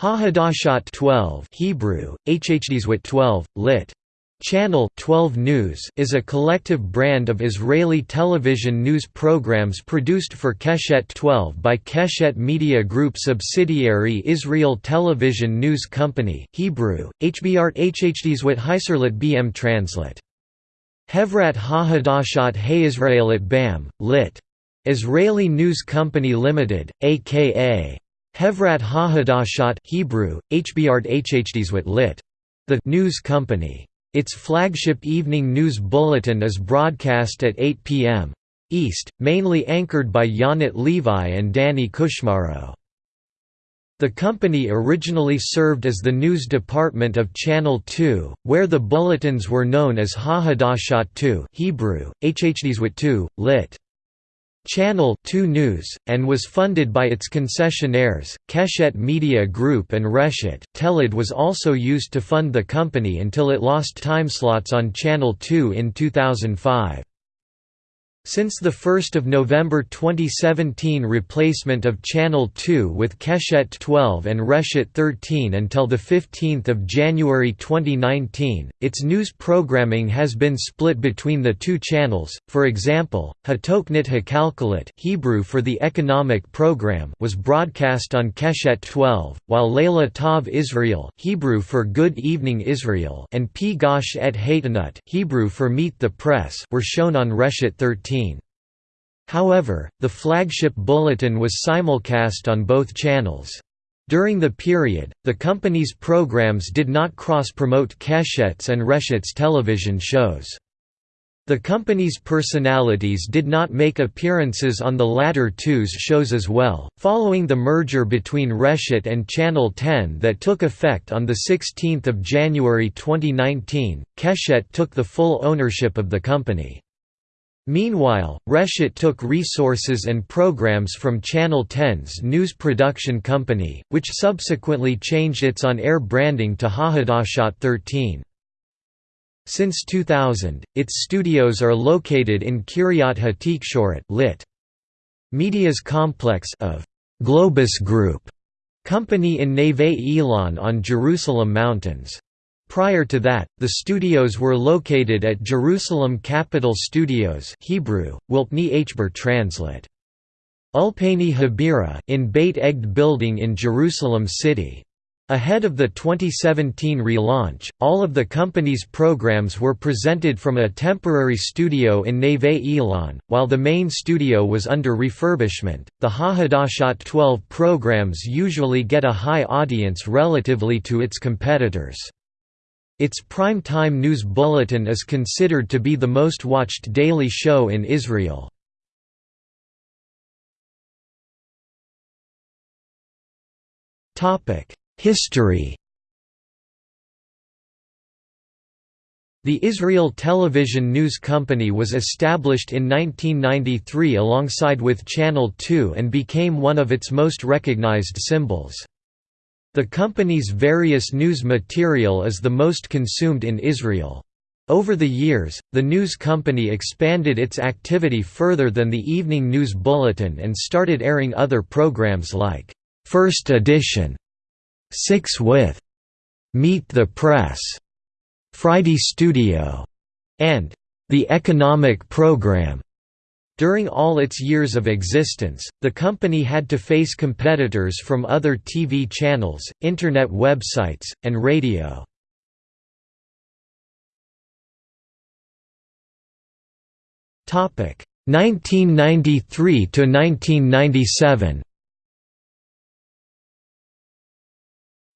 Ha-Hadashat 12 Hebrew, Hhdeswit 12, lit. Channel 12 News is a collective brand of Israeli television news programs produced for Keshet 12 by Keshet Media Group subsidiary Israel Television News Company Hebrew, HBR Hhdeswit Heiserlit BM Translit. Hevrat Ha-Hadashat BAM, lit. Israeli News Company Limited, aka Hevrat HaHadashat Hebrew, Hbrt Hhdeswit lit. The News Company. Its flagship evening news bulletin is broadcast at 8 p.m. East, mainly anchored by Yonit Levi and Danny Kushmaro. The company originally served as the news department of Channel 2, where the bulletins were known as Ha-Hadashat 2 Hebrew, Hhdeswit 2, lit. Channel 2 News, and was funded by its concessionaires, Keshet Media Group and Reshet. Teled was also used to fund the company until it lost timeslots on Channel 2 in 2005. Since 1 November 2017 replacement of Channel 2 with Keshet 12 and Reshet 13 until 15 January 2019, its news programming has been split between the two channels, for example, Hatoknit Hakalkalit Hebrew for the economic program was broadcast on Keshet 12, while Leila Tav Israel Hebrew for Good Evening Israel and Pigash et Hatanut Hebrew for Meet the Press were shown on Reshet 13. However, the flagship bulletin was simulcast on both channels. During the period, the company's programs did not cross-promote Keshet's and Reshet's television shows. The company's personalities did not make appearances on the latter two's shows as well. Following the merger between Reshet and Channel 10 that took effect on 16 January 2019, Keshet took the full ownership of the company. Meanwhile, Reshet took resources and programs from Channel 10's news production company, which subsequently changed its on-air branding to Ha-Hadashat 13. Since 2000, its studios are located in Kiryat Hatikshoret lit. Media's complex of Globus Group company in Neve Ilan on Jerusalem Mountains. Prior to that, the studios were located at Jerusalem Capital Studios Hebrew, Wilpni Hber Translate. Ulpani Habira in Beit Egd building in Jerusalem City. Ahead of the 2017 relaunch, all of the company's programs were presented from a temporary studio in Neve Ilan, while the main studio was under refurbishment. The Ha-Hadashat 12 programs usually get a high audience relatively to its competitors. Its prime-time news bulletin is considered to be the most watched daily show in Israel. History The Israel Television News Company was established in 1993 alongside with Channel 2 and became one of its most recognized symbols. The company's various news material is the most consumed in Israel. Over the years, the news company expanded its activity further than the evening news bulletin and started airing other programs like, First Edition, Six with, Meet the Press, Friday Studio, and The Economic Program. During all its years of existence, the company had to face competitors from other TV channels, internet websites, and radio. Topic 1993 to 1997.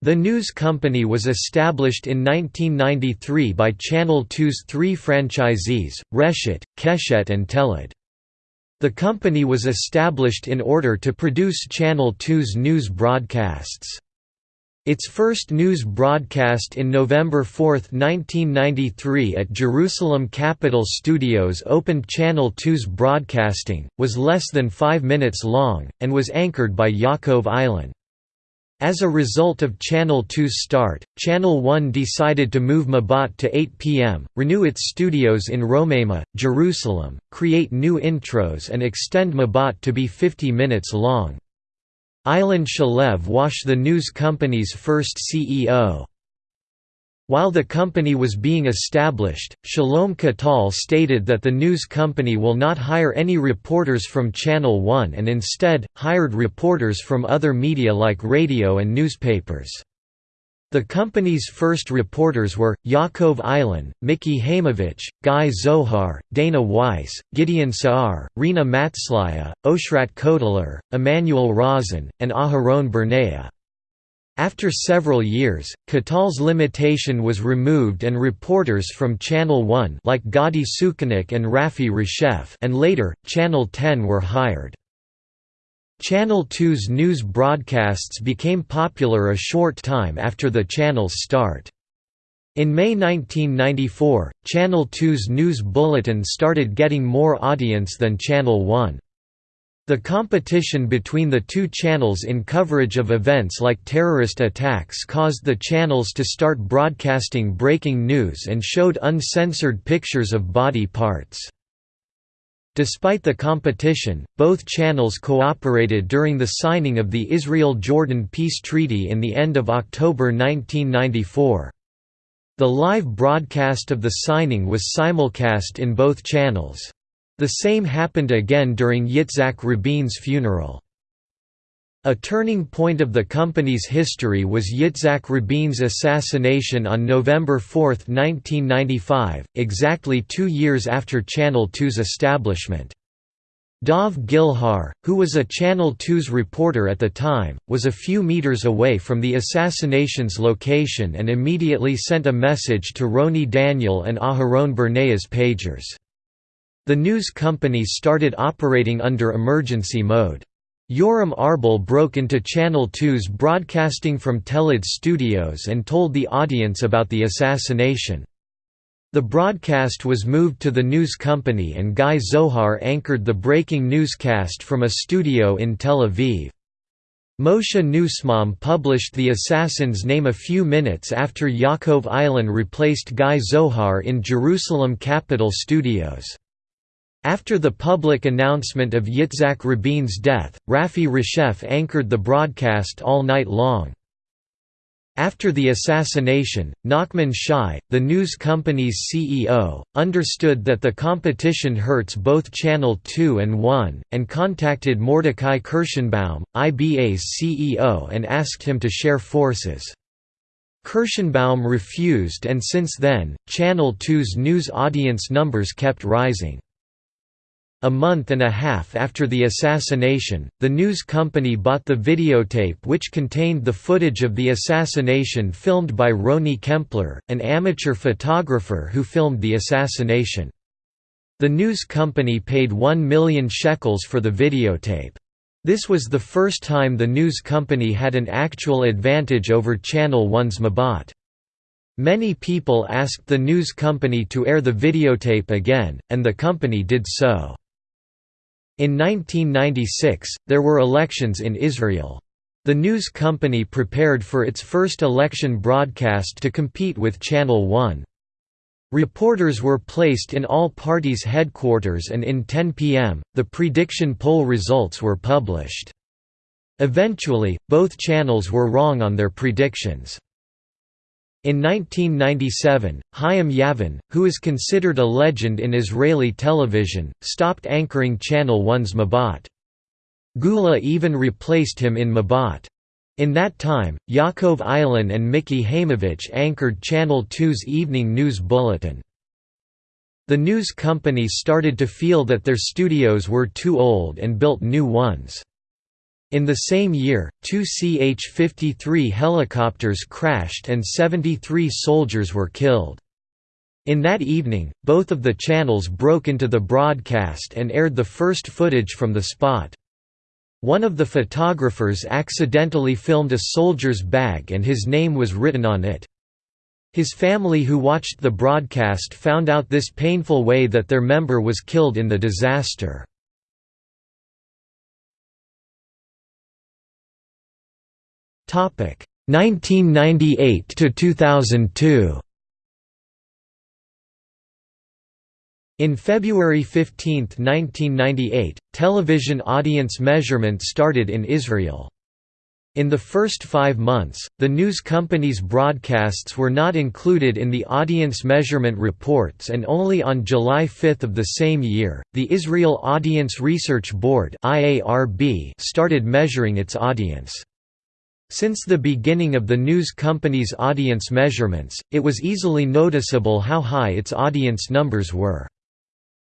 The news company was established in 1993 by Channel 2's three franchisees, Reshet, Keshet and Teled. The company was established in order to produce Channel 2's news broadcasts. Its first news broadcast in November 4, 1993 at Jerusalem Capital Studios opened Channel 2's broadcasting, was less than five minutes long, and was anchored by Yaakov Eilan. As a result of Channel 2's start, Channel 1 decided to move Mabat to 8 p.m., renew its studios in Romema, Jerusalem, create new intros and extend Mabat to be 50 minutes long. Ilan Shalev was the news company's first CEO. While the company was being established, Shalom Katal stated that the news company will not hire any reporters from Channel One and instead, hired reporters from other media like radio and newspapers. The company's first reporters were, Yaakov Eilen, Miki Haimovich, Guy Zohar, Dana Weiss, Gideon Saar, Rina Matzliah, Oshrat Koteler, Emmanuel Rosen, and Aharon Barnea. After several years, Katal's limitation was removed and reporters from Channel 1 like Gadi Sukenick and Rafi Reshef and later, Channel 10 were hired. Channel 2's news broadcasts became popular a short time after the channel's start. In May 1994, Channel 2's news bulletin started getting more audience than Channel 1. The competition between the two channels in coverage of events like terrorist attacks caused the channels to start broadcasting breaking news and showed uncensored pictures of body parts. Despite the competition, both channels cooperated during the signing of the Israel–Jordan peace treaty in the end of October 1994. The live broadcast of the signing was simulcast in both channels. The same happened again during Yitzhak Rabin's funeral. A turning point of the company's history was Yitzhak Rabin's assassination on November 4, 1995, exactly two years after Channel 2's establishment. Dov Gilhar, who was a Channel 2's reporter at the time, was a few meters away from the assassination's location and immediately sent a message to Roni Daniel and Aharon Barnea's pagers. The news company started operating under emergency mode. Yoram Arbel broke into Channel 2's broadcasting from Teled studios and told the audience about the assassination. The broadcast was moved to the news company and Guy Zohar anchored the breaking newscast from a studio in Tel Aviv. Moshe Nussbaum published the assassin's name a few minutes after Yaakov Eilen replaced Guy Zohar in Jerusalem Capital Studios. After the public announcement of Yitzhak Rabin's death, Rafi Reshef anchored the broadcast all night long. After the assassination, Nachman Shai, the news company's CEO, understood that the competition hurts both Channel 2 and 1, and contacted Mordecai Kirschenbaum, IBA's CEO and asked him to share forces. Kirschenbaum refused and since then, Channel 2's news audience numbers kept rising. A month and a half after the assassination, the news company bought the videotape which contained the footage of the assassination filmed by Roni Kempler, an amateur photographer who filmed the assassination. The news company paid 1 million shekels for the videotape. This was the first time the news company had an actual advantage over Channel One's Mabat. Many people asked the news company to air the videotape again, and the company did so. In 1996, there were elections in Israel. The news company prepared for its first election broadcast to compete with Channel One. Reporters were placed in all parties' headquarters and in 10 p.m., the prediction poll results were published. Eventually, both channels were wrong on their predictions. In 1997, Chaim Yavin, who is considered a legend in Israeli television, stopped anchoring Channel 1's Mabat. Geula Even replaced him in Mabat. In that time, Yaakov Eilen and Miki Haimovich anchored Channel 2's evening news bulletin. The news company started to feel that their studios were too old and built new ones. In the same year, two CH-53 helicopters crashed and 73 soldiers were killed. In that evening, both of the channels broke into the broadcast and aired the first footage from the spot. One of the photographers accidentally filmed a soldier's bag and his name was written on it. His family who watched the broadcast found out this painful way that their member was killed in the disaster. 1998 to 2002 In February 15, 1998, television audience measurement started in Israel. In the first five months, the news company's broadcasts were not included in the audience measurement reports and only on July 5 of the same year, the Israel Audience Research Board started measuring its audience. Since the beginning of the news company's audience measurements, it was easily noticeable how high its audience numbers were.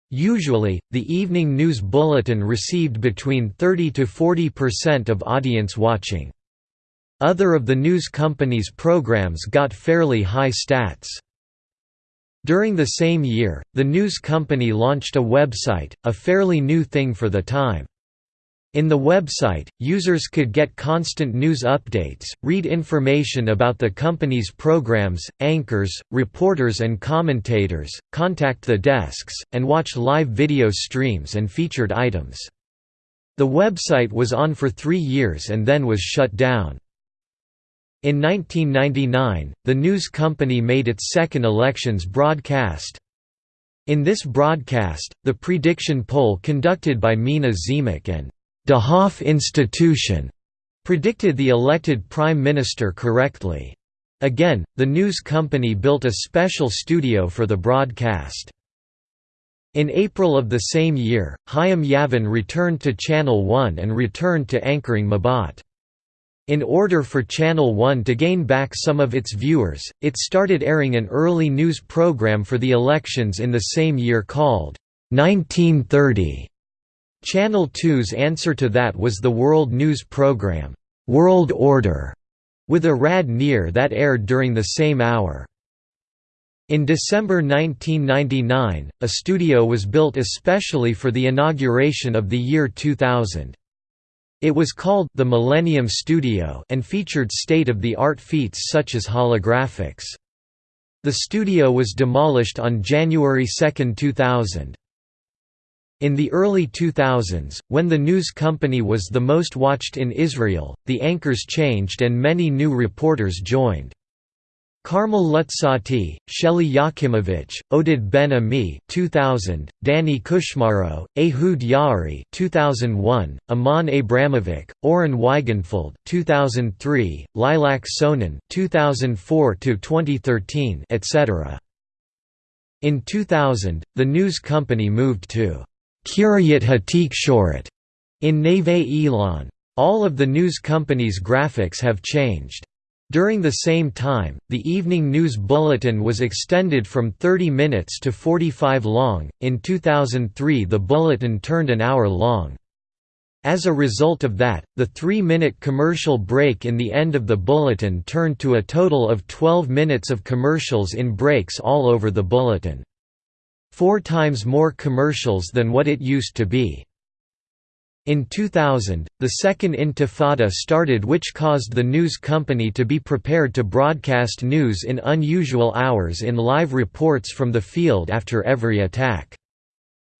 Usually, the evening news bulletin received between 30 to 40% of audience watching. Other of the news company's programs got fairly high stats. During the same year, the news company launched a website, a fairly new thing for the time. In the website, users could get constant news updates, read information about the company's programs, anchors, reporters and commentators, contact the desks, and watch live video streams and featured items. The website was on for three years and then was shut down. In 1999, the news company made its second elections broadcast. In this broadcast, the prediction poll conducted by Mina Tzemach and Dahaf Institution predicted the elected prime minister correctly. Again, the news company built a special studio for the broadcast. In April of the same year, Chaim Yavin returned to Channel One and returned to anchoring Mabat. In order for Channel One to gain back some of its viewers, it started airing an early news program for the elections in the same year called 1930. Channel 2's answer to that was the world news program, World Order, with Arad Nir that aired during the same hour. In December 1999, a studio was built especially for the inauguration of the year 2000. It was called the Millennium Studio and featured state-of-the-art feats such as holographics. The studio was demolished on January 2, 2000. In the early 2000s, when the news company was the most watched in Israel, the anchors changed and many new reporters joined. Carmel Lutzati, Shelly Yakimovich, Oded Ben Ami 2000, Danny Kushmaro, Ehud Yari 2001, Amnon Abramovich, Oren Weigenfeld 2003, Lilac Sonin 2004 to 2013, etc. In 2000, the news company moved to Kiryat Hatik in Neve Ilan. All of the news company's graphics have changed. During the same time, the evening news bulletin was extended from 30 minutes to 45 long. In 2003, the bulletin turned an hour long. As a result of that, the three minute commercial break in the end of the bulletin turned to a total of 12 minutes of commercials in breaks all over the bulletin. Four times more commercials than what it used to be. In 2000, the Second Intifada started which caused the news company to be prepared to broadcast news in unusual hours in live reports from the field after every attack.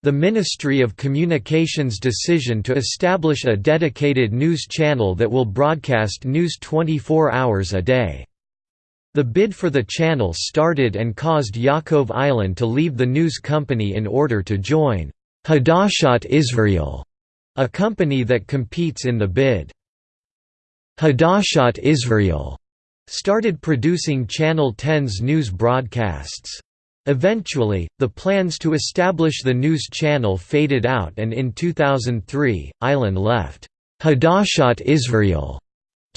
The Ministry of Communications' decision to establish a dedicated news channel that will broadcast news 24 hours a day. The bid for the channel started and caused Yaakov Eilan to leave the news company in order to join Hadashat Israel a company that competes in the bid. Hadashat Israel started producing Channel 10's news broadcasts. Eventually, the plans to establish the news channel faded out and in 2003, Eilan left Hadashat Israel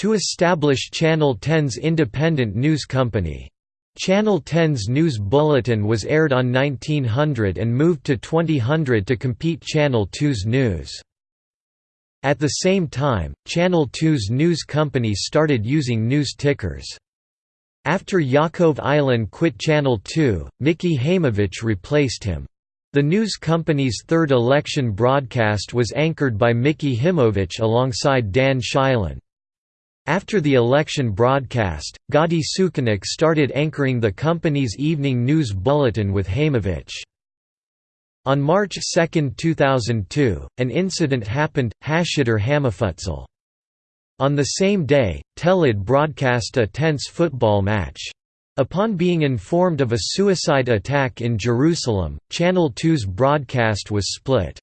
to establish Channel 10's independent news company. Channel 10's news bulletin was aired on 1900 and moved to 2000 to compete Channel 2's news. At the same time, Channel 2's news company started using news tickers. After Yakov Eilan quit Channel 2, Mickey Haymovich replaced him. The news company's third election broadcast was anchored by Mickey Haymovich alongside Dan Shailan. After the election broadcast, Gadi Sukenick started anchoring the company's evening news bulletin with Haymovich. On March 2, 2002, an incident happened, Hashiddur Hamafutzel. On the same day, Telid broadcast a tense football match. Upon being informed of a suicide attack in Jerusalem, Channel 2's broadcast was split.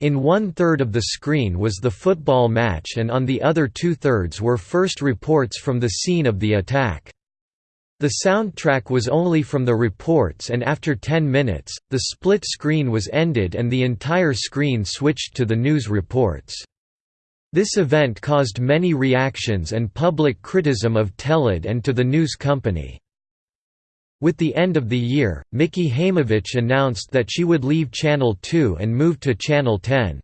In one-third of the screen was the football match and on the other two-thirds were first reports from the scene of the attack. The soundtrack was only from the reports and after 10 minutes, the split screen was ended and the entire screen switched to the news reports. This event caused many reactions and public criticism of Teled and to the news company. With the end of the year, Miki Hamovich announced that she would leave Channel 2 and move to Channel 10.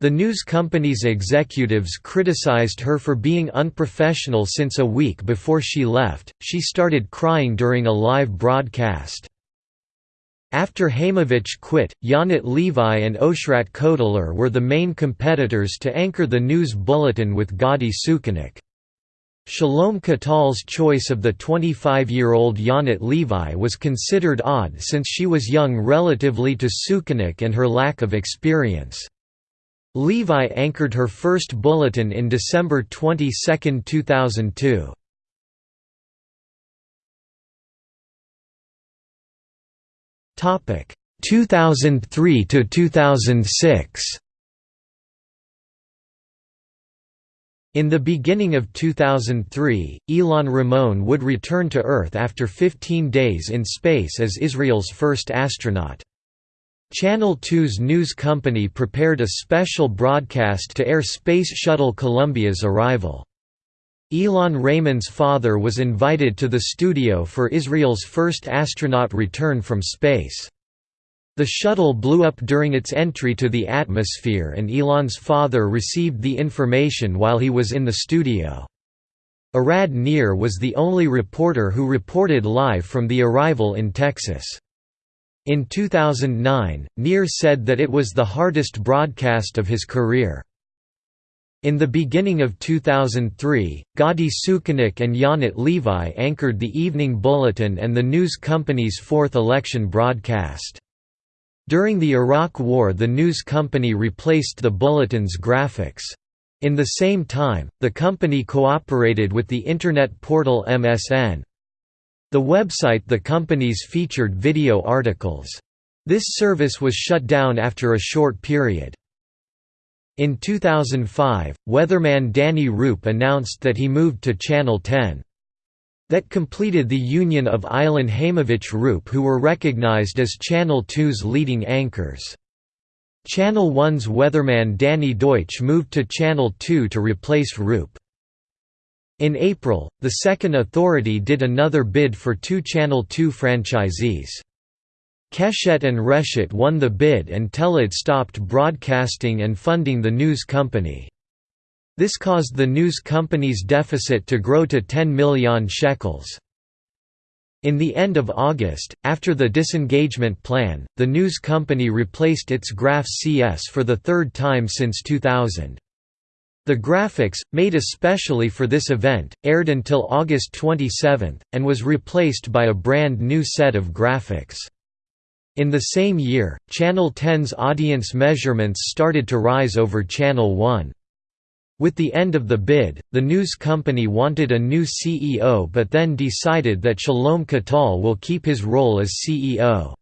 The news company's executives criticized her for being unprofessional since a week before she left, she started crying during a live broadcast. After Hamovich quit, Yonit Levi and Oshrat Koteler were the main competitors to anchor the news bulletin with Gadi Sukenick. Shalom Katal's choice of the 25-year-old Yonit Levi was considered odd since she was young relatively to Sukenick and her lack of experience. Levi anchored her first bulletin in December 22, 2002. Topic 2003 to 2006. In the beginning of 2003, Ilan Ramon would return to Earth after 15 days in space as Israel's first astronaut. Channel 2's news company prepared a special broadcast to air Space Shuttle Columbia's arrival. Ilan Ramon's father was invited to the studio for Israel's first astronaut return from space. The shuttle blew up during its entry to the atmosphere and Ilan's father received the information while he was in the studio. Arad Nir was the only reporter who reported live from the arrival in Texas. In 2009, Nir said that it was the hardest broadcast of his career. In the beginning of 2003, Gadi Sukenick and Yonit Levi anchored the Evening Bulletin and the news company's fourth election broadcast. During the Iraq War the news company replaced the bulletin's graphics. In the same time, the company cooperated with the Internet portal MSN. The website the company's featured video articles. This service was shut down after a short period. In 2005, weatherman Danny Roop announced that he moved to Channel 10. That completed the union of Ilan Hamovich Roop who were recognized as Channel 2's leading anchors. Channel 1's weatherman Danny Deutsch moved to Channel 2 to replace Roop. In April, the Second Authority did another bid for two Channel 2 franchisees. Keshet and Reshet won the bid and Teled stopped broadcasting and funding the news company. This caused the news company's deficit to grow to 10 million shekels. In the end of August, after the disengagement plan, the news company replaced its Graph CS for the third time since 2000. The graphics, made especially for this event, aired until August 27, and was replaced by a brand new set of graphics. In the same year, Channel 10's audience measurements started to rise over Channel 1. With the end of the bid, the news company wanted a new CEO but then decided that Shalom Katal will keep his role as CEO.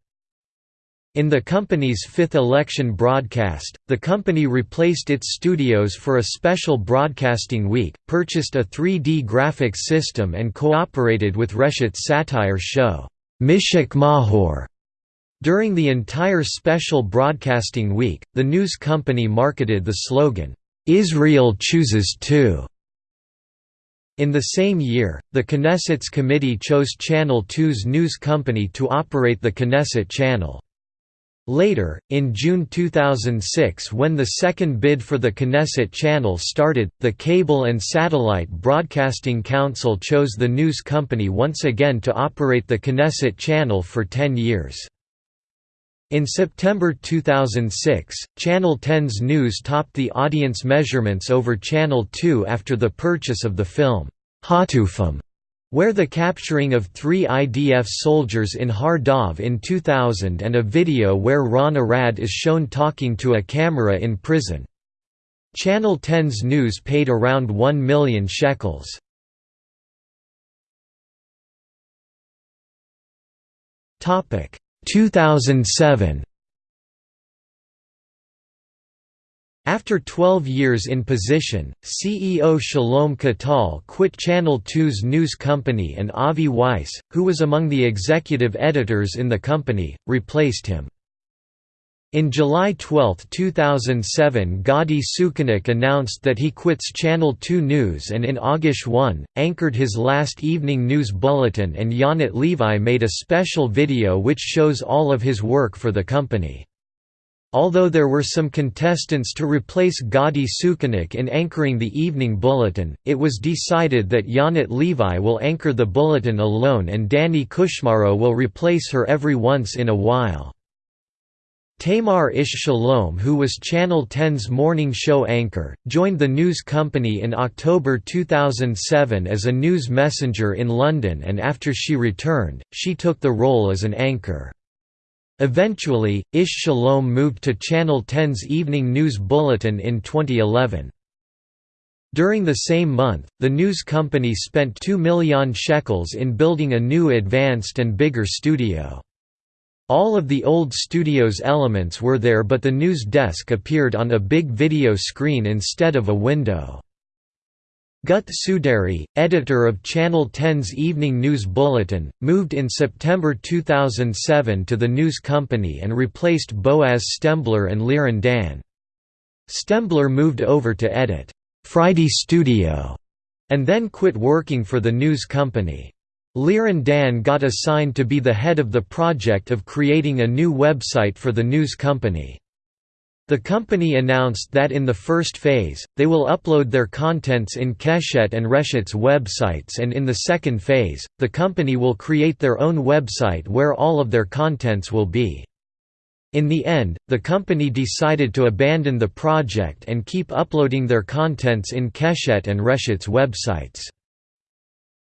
In the company's fifth election broadcast, the company replaced its studios for a special broadcasting week, purchased a 3D graphics system and cooperated with Reshet's satire show, Mishak Mahor. During the entire special broadcasting week, the news company marketed the slogan, "'Israel chooses to' In the same year, the Knesset's committee chose Channel 2's news company to operate the Knesset channel. Later, in June 2006 when the second bid for the Knesset channel started, the Cable and Satellite Broadcasting Council chose the news company once again to operate the Knesset channel for 10 years. In September 2006, Channel 10's news topped the audience measurements over Channel 2 after the purchase of the film, Hatufim, where the capturing of three IDF soldiers in Har Dov in 2000 and a video where Ron Arad is shown talking to a camera in prison. Channel 10's news paid around 1 million shekels. Topic 2007 After 12 years in position, CEO Shalom Katal quit Channel 2's news company and Avi Weiss, who was among the executive editors in the company, replaced him. In July 12, 2007 Gadi Sukenick announced that he quits Channel 2 News and in August 1, anchored his last evening news bulletin and Yonit Levi made a special video which shows all of his work for the company. Although there were some contestants to replace Gadi Sukenick in anchoring the evening bulletin, it was decided that Yonit Levi will anchor the bulletin alone and Danny Kushmaro will replace her every once in a while. Tamar Ish Shalom who was Channel 10's morning show anchor, joined the news company in October 2007 as a news messenger in London and after she returned, she took the role as an anchor. Eventually, Ish Shalom moved to Channel 10's Evening News Bulletin in 2011. During the same month, the news company spent 2 million shekels in building a new advanced and bigger studio. All of the old studio's elements were there but the news desk appeared on a big video screen instead of a window. Gut Suderi, editor of Channel 10's Evening News Bulletin, moved in September 2007 to the news company and replaced Boaz Stembler and Liran Dan. Stembler moved over to edit Friday Studio and then quit working for the news company. Liran Dan got assigned to be the head of the project of creating a new website for the news company. The company announced that in the first phase, they will upload their contents in Keshet and Reshet's websites and in the second phase, the company will create their own website where all of their contents will be. In the end, the company decided to abandon the project and keep uploading their contents in Keshet and Reshet's websites.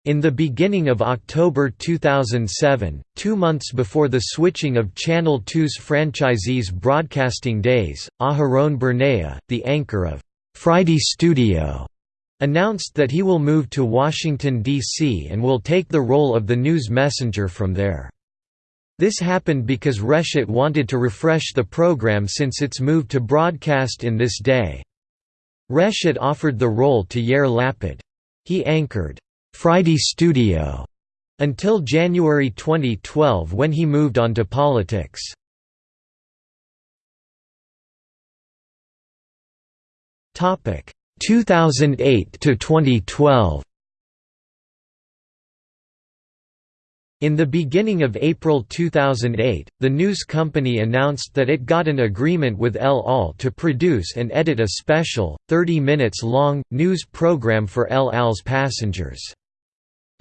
In the beginning of October 2007, two months before the switching of Channel 2's franchisees' broadcasting days, Aharon Barnea, the anchor of Friday Studio, announced that he will move to Washington, D.C. and will take the role of the news messenger from there. This happened because Reshet wanted to refresh the program since its move to broadcast in this day. Reshet offered the role to Yair Lapid. He anchored Friday Studio until January 2012 when he moved on to politics. Topic 2008 to 2012. In the beginning of April 2008, the news company announced that it got an agreement with El Al to produce and edit a special, 30 minutes long, news program for El Al's passengers.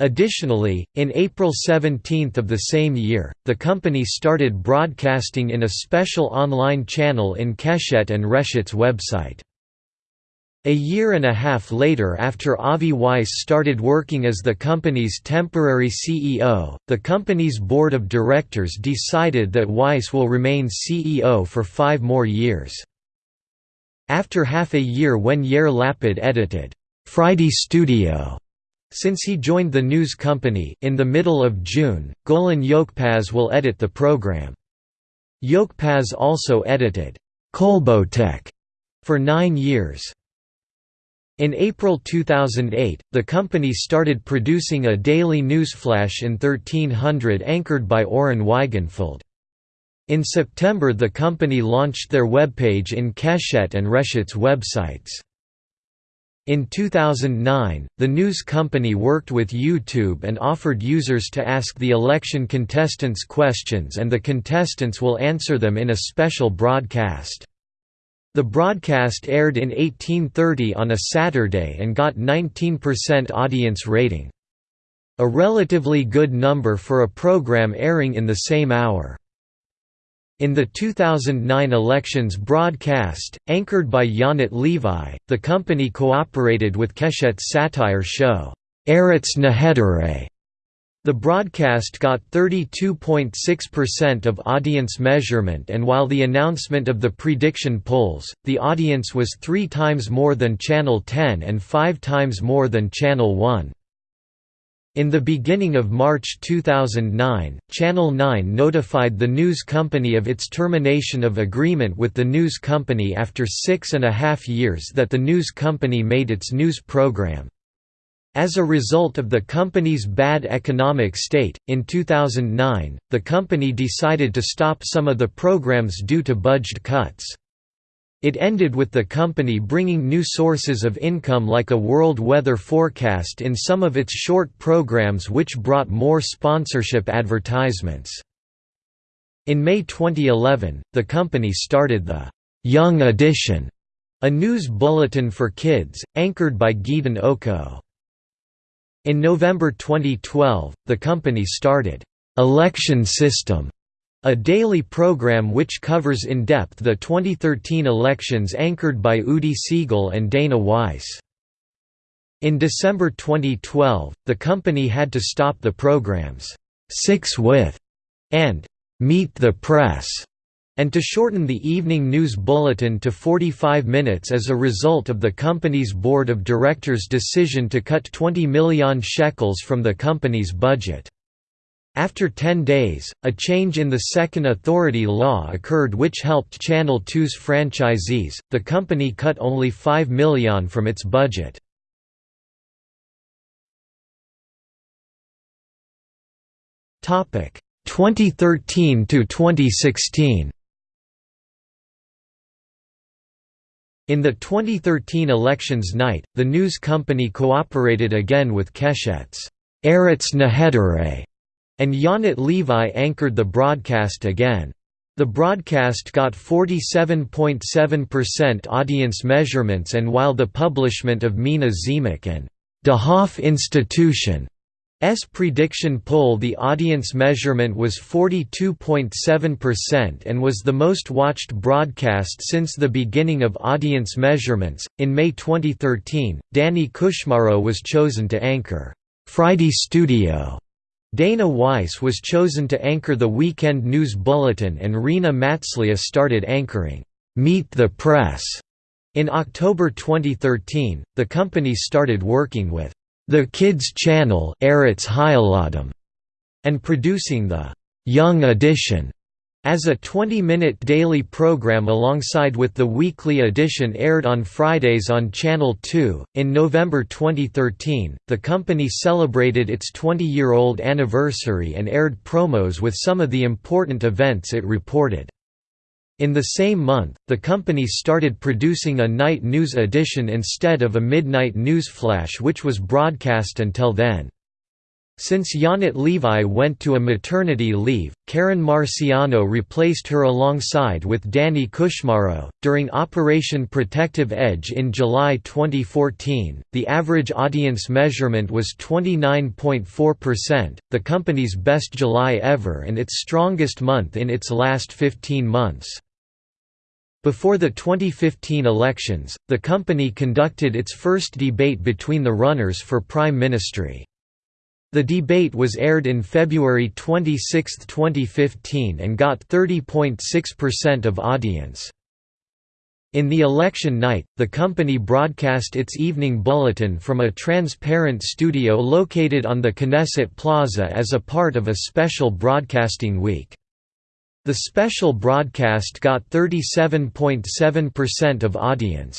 Additionally, in April 17 of the same year, the company started broadcasting in a special online channel in Keshet and Reshet's website. A year and a half later after Avi Weiss started working as the company's temporary CEO, the company's board of directors decided that Weiss will remain CEO for five more years. After half a year when Yair Lapid edited, "'Friday Studio' Since he joined the news company, in the middle of June, Golan Yochpaz will edit the program. Yochpaz also edited Kolbotek for nine years. In April 2008, the company started producing a daily newsflash in 1300 anchored by Oren Weigenfeld. In September the company launched their webpage in Keshet and Reshet's websites. In 2009, the news company worked with YouTube and offered users to ask the election contestants questions and the contestants will answer them in a special broadcast. The broadcast aired in 1830 on a Saturday and got 19% audience rating. A relatively good number for a program airing in the same hour. In the 2009 elections broadcast, anchored by Yonit Levi, the company cooperated with Keshet's satire show, Eretz Nehederet. The broadcast got 32.6% of audience measurement and while the announcement of the prediction polls, the audience was three times more than Channel 10 and five times more than Channel 1. In the beginning of March 2009, Channel 9 notified the news company of its termination of agreement with the news company after six and a half years that the news company made its news program. As a result of the company's bad economic state, in 2009, the company decided to stop some of the programs due to budget cuts. It ended with the company bringing new sources of income like a world weather forecast in some of its short programs which brought more sponsorship advertisements. In May 2011, the company started the «Young Edition», a news bulletin for kids, anchored by Gideon Oko. In November 2012, the company started «Election System», a daily program which covers in depth the 2013 elections anchored by Udi Siegel and Dana Weiss. In December 2012, the company had to stop the programs, Six with and Meet the Press, and to shorten the evening news bulletin to 45 minutes as a result of the company's board of directors' decision to cut 20 million shekels from the company's budget. After 10 days, a change in the second authority law occurred which helped Channel 2's franchisees. The company cut only 5 million from its budget. Topic 2013 to 2016. In the 2013 elections night, the news company cooperated again with Keshet's Eretz Nehederet and Yonit Levi anchored the broadcast again. The broadcast got 47.7% audience measurements and while the publishment of Mina Tzemach and Dahaf Institution S prediction poll the audience measurement was 42.7% and was the most watched broadcast since the beginning of audience measurements. In May 2013, Danny Kushmaro was chosen to anchor Friday Studio Dana Weiss was chosen to anchor the weekend news bulletin and Rena Matzlia started anchoring, "'Meet the Press' In October 2013, the company started working with the Kids Channel and producing the Young Edition as a 20-minute daily program alongside with the weekly edition aired on Fridays on Channel 2. In November 2013, the company celebrated its 20-year-old anniversary and aired promos with some of the important events it reported. In the same month, the company started producing a night news edition instead of a midnight news flash which was broadcast until then. Since Yonit Levi went to a maternity leave, Karen Marciano replaced her alongside with Danny Kushmaro. During Operation Protective Edge in July 2014, the average audience measurement was 29.4%, the company's best July ever and its strongest month in its last 15 months. Before the 2015 elections, the company conducted its first debate between the runners for prime ministry. The debate was aired in February 26, 2015 and got 30.6% of audience. In the election night, the company broadcast its evening bulletin from a transparent studio located on the Knesset Plaza as a part of a special broadcasting week. The special broadcast got 37.7% of audience.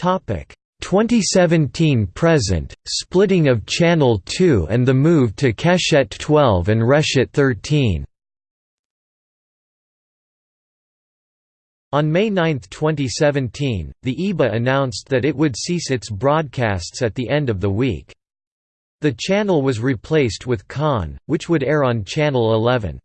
Topic 2017 present, splitting of Channel 2 and the move to Keshet 12 and Reshet 13. On May 9, 2017, the EBA announced that it would cease its broadcasts at the end of the week. The channel was replaced with Kan, which would air on Channel 11.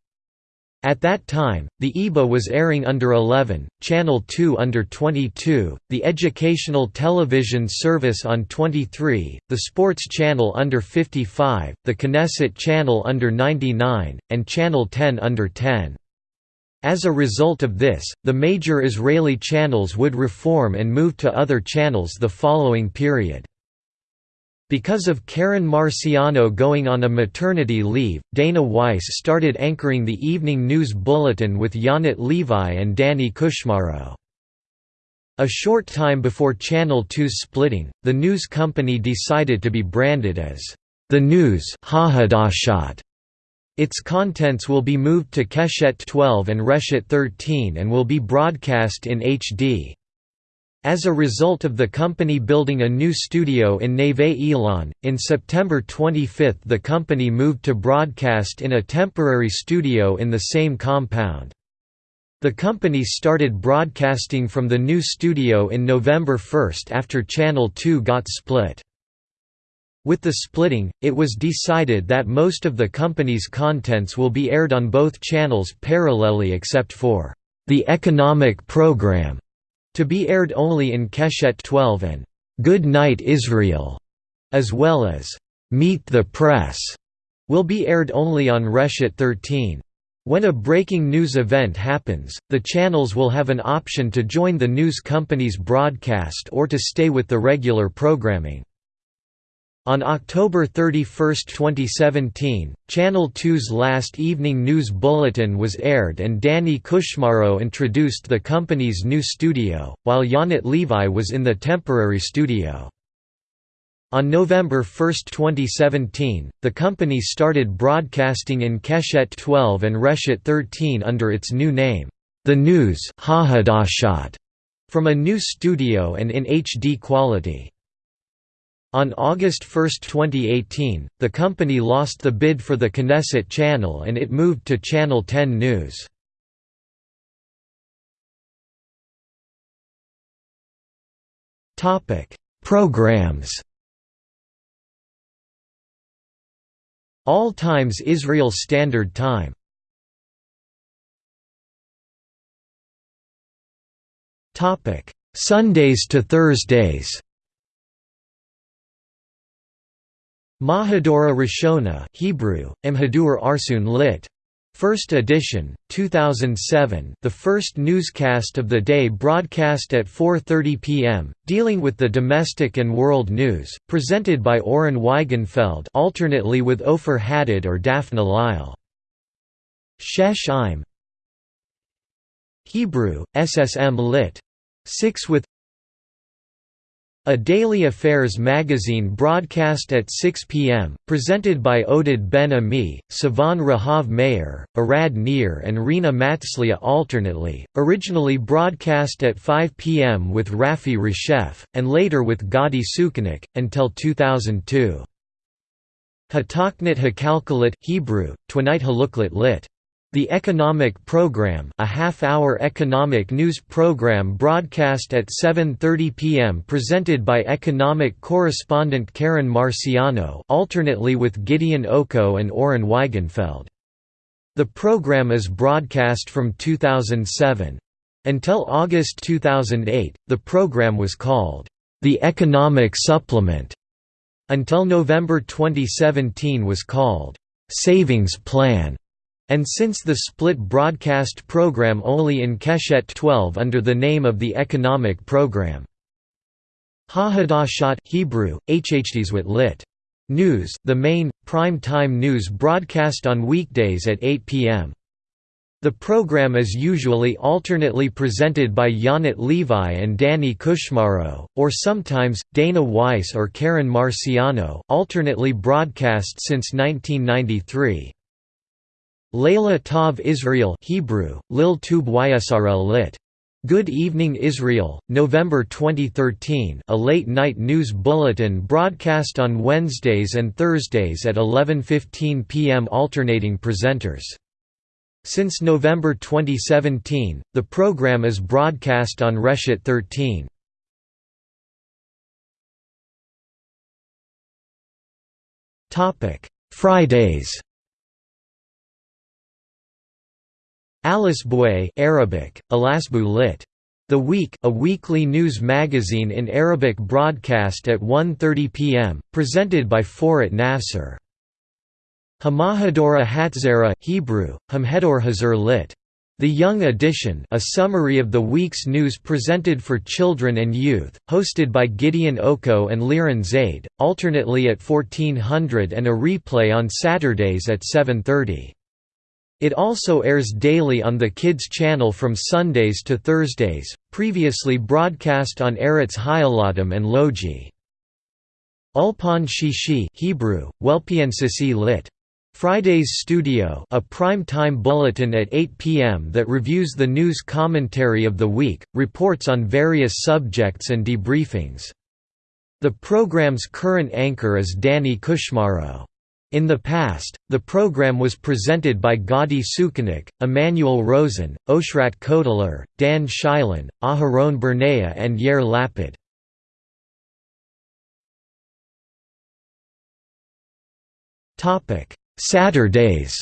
At that time, the EBA was airing under 11, Channel 2 under 22, the Educational Television Service on 23, the Sports Channel under 55, the Knesset Channel under 99, and Channel 10 under 10. As a result of this, the major Israeli channels would reform and move to other channels the following period. Because of Karen Marciano going on a maternity leave, Dana Weiss started anchoring the evening news bulletin with Yonit Levi and Danny Kushmaro. A short time before Channel 2's splitting, the news company decided to be branded as the News its contents will be moved to Keshet 12 and Reshet 13 and will be broadcast in HD. As a result of the company building a new studio in Neve Ilan, in September 25 the company moved to broadcast in a temporary studio in the same compound. The company started broadcasting from the new studio in November 1 after Channel 2 got split. With the splitting, it was decided that most of the company's contents will be aired on both channels parallelly except for the economic program, to be aired only in Keshet 12 and Good Night Israel, as well as Meet the Press, will be aired only on Reshet 13. When a breaking news event happens, the channels will have an option to join the news company's broadcast or to stay with the regular programming. On October 31, 2017, Channel 2's last evening news bulletin was aired and Danny Kushmaro introduced the company's new studio, while Yonit Levi was in the temporary studio. On November 1, 2017, the company started broadcasting in Keshet 12 and Reshet 13 under its new name, The News from a new studio and in HD quality. On August 1, 2018, the company lost the bid for the Knesset channel and it moved to Channel 10 News. Programs. All times Israel Standard Time. Sundays to Thursdays Mahadora Rishona Hebrew, Imhadur Arsun lit. First edition, 2007 the first newscast of the day broadcast at 4.30 p.m., dealing with the domestic and world news, presented by Oren Weigenfeld alternately with Ofer Haddad or Daphne Lyle. Shesh Im Hebrew, SSM lit. 6 with a daily affairs magazine broadcast at 6 p.m., presented by Oded Ben-Ami, Sivan Rahav Meir, Arad Nir and Rina Matzliah alternately, originally broadcast at 5 p.m. with Rafi Reshef, and later with Gadi Sukenick, until 2002. Hataknit Hakalkalit Hebrew, Twinite Haluklit lit. The Economic Program a half-hour economic news program broadcast at 7.30 p.m. presented by economic correspondent Keren Marciano alternately with Gideon Oko and Oren Weigenfeld. The program is broadcast from 2007. Until August 2008, the program was called, "...the Economic Supplement", until November 2017 was called, "...savings plan". And since the split broadcast program only in Keshet 12 under the name of the economic program. Ha-Hadashat Hebrew, Hhdeswit lit. News, the main, prime-time news broadcast on weekdays at 8 p.m. The program is usually alternately presented by Yonit Levi and Danny Kushmaro, or sometimes, Dana Weiss or Keren Marciano alternately broadcast since 1993. Layla Tav Israel Hebrew, Lil Tub Yisrael lit. Good Evening Israel, November 2013 a late-night news bulletin broadcast on Wednesdays and Thursdays at 11.15 p.m. alternating presenters. Since November 2017, the program is broadcast on Reshet 13. Fridays Boué Arabic, Alasbu lit. The Week, a weekly news magazine in Arabic broadcast at 1.30 pm, presented by Forat Nasser. Hamahadora Hatzera Hebrew, Hamhedor Hazur lit. The Young Edition a summary of the week's news presented for children and youth, hosted by Gideon Oko and Liran Zaid, alternately at 1400 and a replay on Saturdays at 7.30. It also airs daily on the Kids channel from Sundays to Thursdays, previously broadcast on Eretz Hayaladim and Logi. Ulpan Shishi Hebrew, lit. Friday's Studio a prime-time bulletin at 8 p.m. that reviews the news commentary of the week, reports on various subjects and debriefings. The program's current anchor is Danny Kushmaro. In the past, the program was presented by Gadi Sukenick, Emmanuel Rosen, Oshrat Kotler, Dan Shilon, Aharon Barnea and Yair Lapid. Saturdays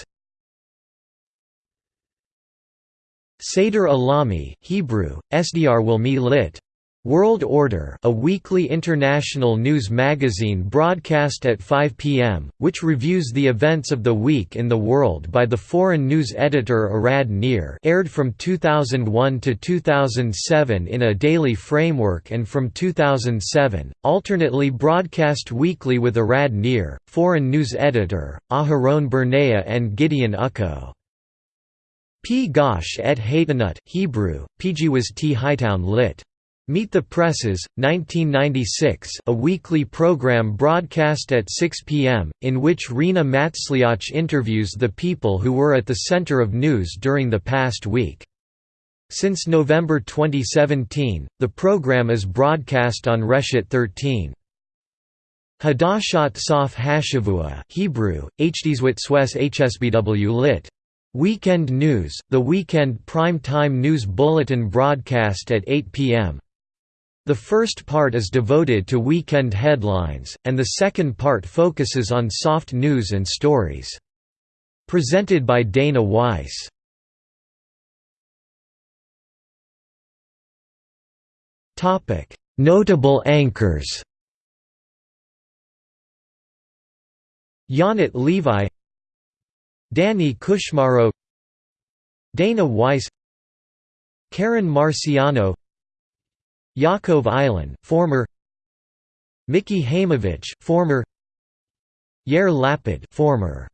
Seder Alami Hebrew, Sdr Wilmi lit. World Order a weekly international news magazine broadcast at 5 p.m., which reviews the events of the week in the world by the foreign news editor Arad Nir aired from 2001 to 2007 in a daily framework and from 2007, alternately broadcast weekly with Arad Nir, foreign news editor, Aharon Barnea and Gideon Oko. P. Gosh et Haytanut Hebrew, PG was T. Hightown lit. Meet the Presses, 1996 a weekly program broadcast at 6 p.m., in which Rina Matzliah interviews the people who were at the center of news during the past week. Since November 2017, the program is broadcast on Reshet 13. Hadashat Sof Hashavua Hebrew, Hdeswit HSBW lit. Weekend News, the weekend prime-time news bulletin broadcast at 8 p.m. The first part is devoted to weekend headlines, and the second part focuses on soft news and stories. Presented by Dana Weiss. Notable anchors. Yonit Levi. Danny Kushmaro. Dana Weiss. Keren Marciano Yaakov Eilon, former Mickey Haimovich, former Yair Lapid, former